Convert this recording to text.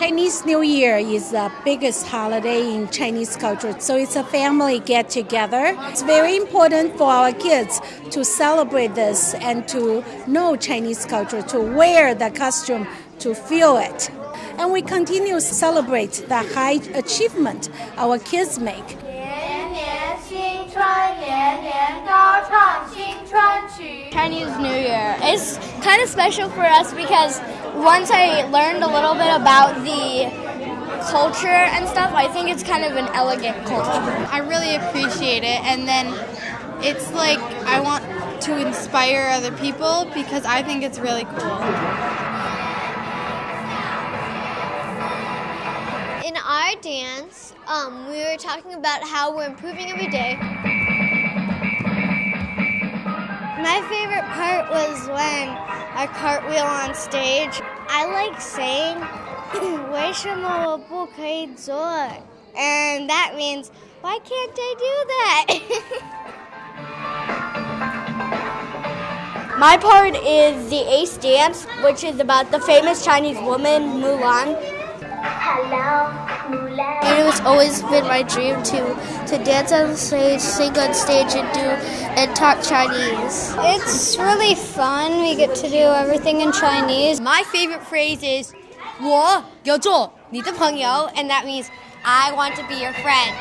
Chinese New Year is the biggest holiday in Chinese culture, so it's a family get together. It's very important for our kids to celebrate this and to know Chinese culture, to wear the costume, to feel it. And we continue to celebrate the high achievement our kids make. 年年新春，年年高唱新春曲。 Chinese New Year. It's kind of special for us because once I learned a little bit about the culture and stuff, I think it's kind of an elegant culture. I really appreciate it, and then it's like I want to inspire other people because I think it's really cool. In our dance, um, we were talking about how we're improving every day. part was when I cartwheel on stage. I like saying, and that means, why can't I do that? My part is the ace dance, which is about the famous Chinese woman Mulan And it was always been my dream to to dance on stage, sing on stage, and do and talk Chinese. It's really fun. We get to do everything in Chinese. My favorite phrase is 我要做你的朋友, and that means I want to be your friend.